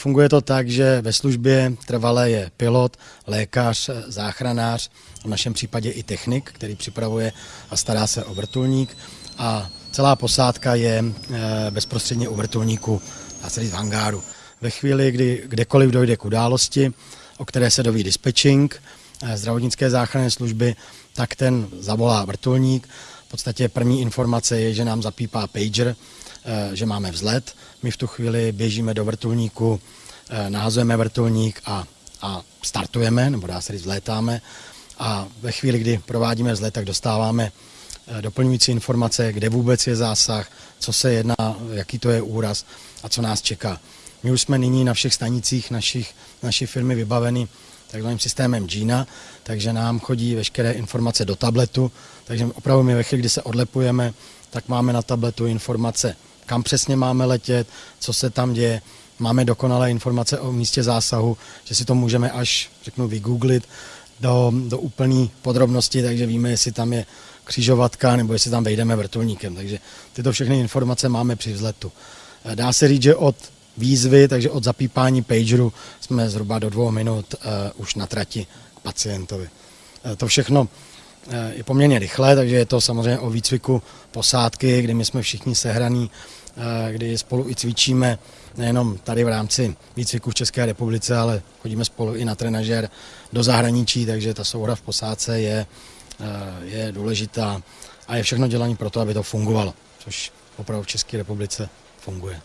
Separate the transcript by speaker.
Speaker 1: Funguje to tak, že ve službě trvalé je pilot, lékař, záchranář, v našem případě i technik, který připravuje a stará se o vrtulník a celá posádka je eh, bezprostředně u vrtulníku, se říct v hangáru. Ve chvíli, kdy kdekoliv dojde k události, o které se doví dispatching, eh, zdravotnické záchranné služby, tak ten zavolá vrtulník. V podstatě první informace je, že nám zapípá pager, že máme vzlet. My v tu chvíli běžíme do vrtulníku, nahazujeme vrtulník a, a startujeme, nebo dá se říct, vzlétáme. A ve chvíli, kdy provádíme vzlet, tak dostáváme doplňující informace, kde vůbec je zásah, co se jedná, jaký to je úraz a co nás čeká. My už jsme nyní na všech stanicích našich, naší firmy vybaveni takzvaným systémem Gina, takže nám chodí veškeré informace do tabletu, takže opravdu my ve chvíli, kdy se odlepujeme, tak máme na tabletu informace, kam přesně máme letět, co se tam děje, máme dokonalé informace o místě zásahu, že si to můžeme až, řeknu, vygooglit do, do úplné podrobnosti, takže víme, jestli tam je křižovatka nebo jestli tam vejdeme vrtulníkem. Takže tyto všechny informace máme při vzletu. Dá se říct, že od výzvy, takže od zapípání pageru jsme zhruba do dvou minut uh, už na trati k pacientovi. Uh, to všechno je poměrně rychlé, takže je to samozřejmě o výcviku posádky, kdy my jsme všichni sehraní, kdy spolu i cvičíme, nejenom tady v rámci výcviku v České republice, ale chodíme spolu i na trenažer do zahraničí, takže ta souhra v posádce je, je důležitá a je všechno dělané pro to, aby to fungovalo, což opravdu v České republice funguje.